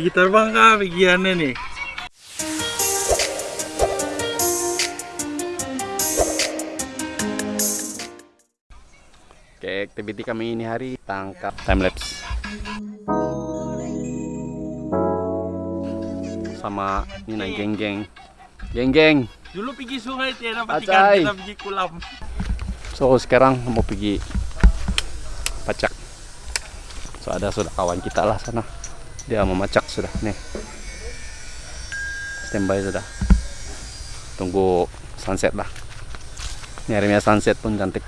Pergi terbang kah pigiannya nih? Oke, aktiviti kami ini hari tangkap time lapse. Sama ini nah geng-geng. Geng-geng. Dulu pergi sungai tiada dapat Acai. ikan kita pergi kolam. So sekarang mau pergi pacak. So ada sudah kawan kita lah sana. Dia mau macak sudah nih. Standby sudah. Tunggu sunset lah. Ini harinya sunset pun cantik.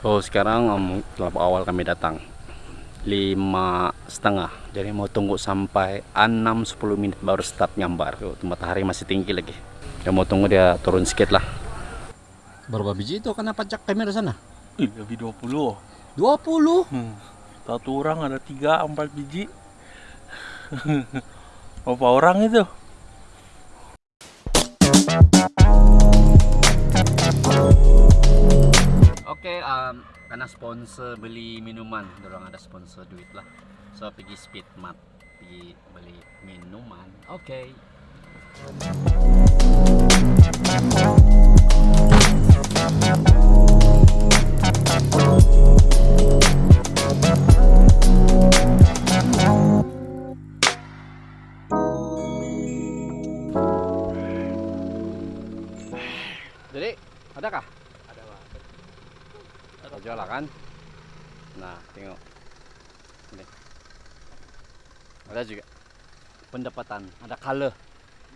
So sekarang um, awal kami datang lima setengah jadi mau tunggu sampai 6-10 menit baru start nyambar Tuh, matahari masih tinggi lagi ya mau tunggu dia turun sedikit lah berapa biji itu kena pajak kamera sana? Ih, lebih 20. 20 Hmm. Satu orang ada tiga, empat biji. Berapa orang itu? Oke, um, karena sponsor beli minuman, dorong ada sponsor duit lah. So pergi speed mat, pergi beli minuman. Oke. Jadi, adakah? Ada lah kan? Nah, tengok. Ini. Ada juga pendapatan, ada color.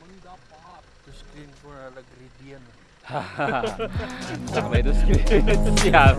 Mendapat. Terus screen ada gradient. Sampai itu screen siap.